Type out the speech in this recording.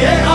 yeah.